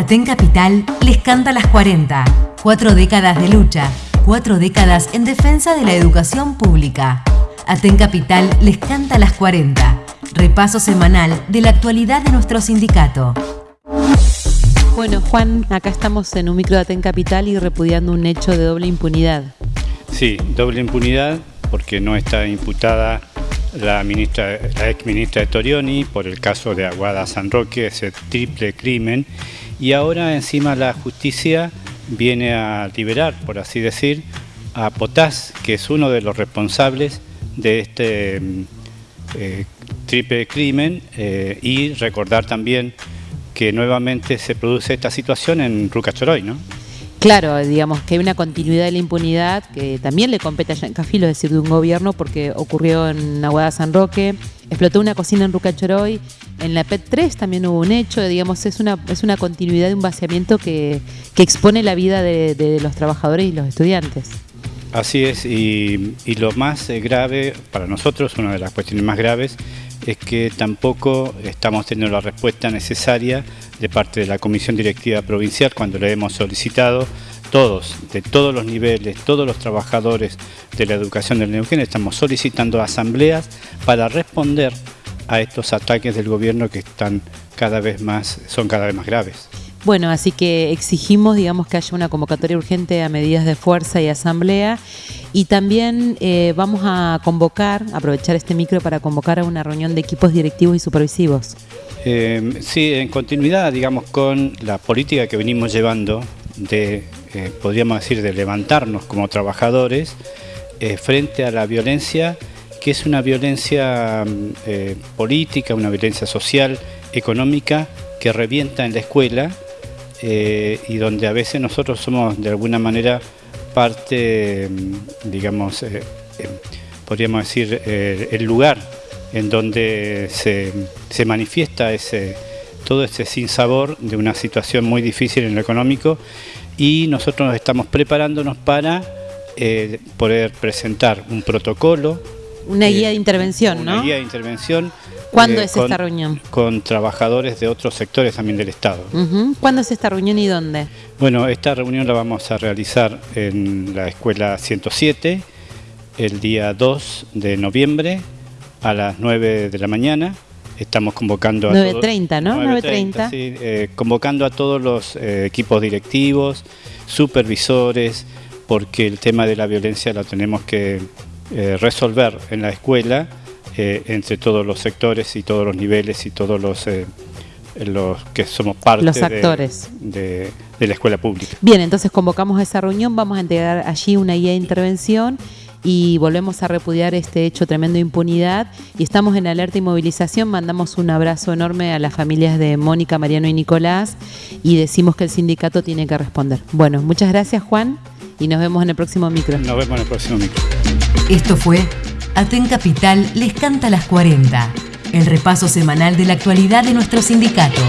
Aten Capital les canta las 40. Cuatro décadas de lucha, cuatro décadas en defensa de la educación pública. Aten Capital les canta las 40. Repaso semanal de la actualidad de nuestro sindicato. Bueno, Juan, acá estamos en un micro de Aten Capital y repudiando un hecho de doble impunidad. Sí, doble impunidad porque no está imputada la, ministra, la ex ministra de Torioni por el caso de Aguada San Roque, ese triple crimen, y ahora encima la justicia viene a liberar, por así decir, a Potás, que es uno de los responsables de este mm, eh, triple crimen, eh, y recordar también que nuevamente se produce esta situación en Rucachoroy, ¿no? Claro, digamos que hay una continuidad de la impunidad que también le compete a Yancafilo, es decir, de un gobierno, porque ocurrió en Aguada San Roque, explotó una cocina en Rucachoroy, en la PET 3 también hubo un hecho, digamos, es una, es una continuidad de un vaciamiento que, expone la vida de, los trabajadores y los estudiantes. Así es, y, y lo más eh, grave para nosotros, una de las cuestiones más graves, es que tampoco estamos teniendo la respuesta necesaria de parte de la Comisión Directiva Provincial cuando le hemos solicitado todos, de todos los niveles, todos los trabajadores de la educación del Neuquén, estamos solicitando asambleas para responder a estos ataques del gobierno que están cada vez más, son cada vez más graves. Bueno, así que exigimos, digamos, que haya una convocatoria urgente a medidas de fuerza y asamblea y también eh, vamos a convocar, aprovechar este micro para convocar a una reunión de equipos directivos y supervisivos. Eh, sí, en continuidad, digamos, con la política que venimos llevando de, eh, podríamos decir, de levantarnos como trabajadores frente a la violencia, que es una violencia política, una violencia social, económica, que revienta en la escuela eh, y donde a veces nosotros somos de alguna manera parte, mm, digamos, eh, eh, podríamos decir, el lugar en donde se, manifiesta ese, todo ese sinsabor de una situación muy difícil en lo económico y nosotros estamos preparándonos para poder presentar un protocolo. Una guía de intervención, ¿no? Una guía de intervención ¿Cuándo eh, es esta reunión? Con trabajadores de otros sectores también del Estado. ¿Cuándo es esta reunión y dónde? Bueno, esta reunión la vamos a realizar en la Escuela 107 el día 2 de noviembre a las 9 de la mañana. Estamos convocando a 9.30, ¿no? 9.30. Sí, eh, convocando a todos los eh, equipos directivos, supervisores, porque el tema de la violencia lo tenemos que resolver en la escuela eh, entre todos los sectores y todos los niveles y todos los, eh, los que somos parte los actores. De, la escuela pública. Bien, entonces convocamos a esa reunión, vamos a entregar allí una guía de intervención y volvemos a repudiar este hecho tremendo de impunidad y estamos en alerta y movilización. Mandamos un abrazo enorme a las familias de Mónica, Mariano y Nicolás y decimos que el sindicato tiene que responder. Bueno, muchas gracias Juan y nos vemos en el próximo micro. Nos vemos en el próximo micro. Esto fue Aten Capital les canta las 40, el repaso semanal de la actualidad de nuestro sindicato.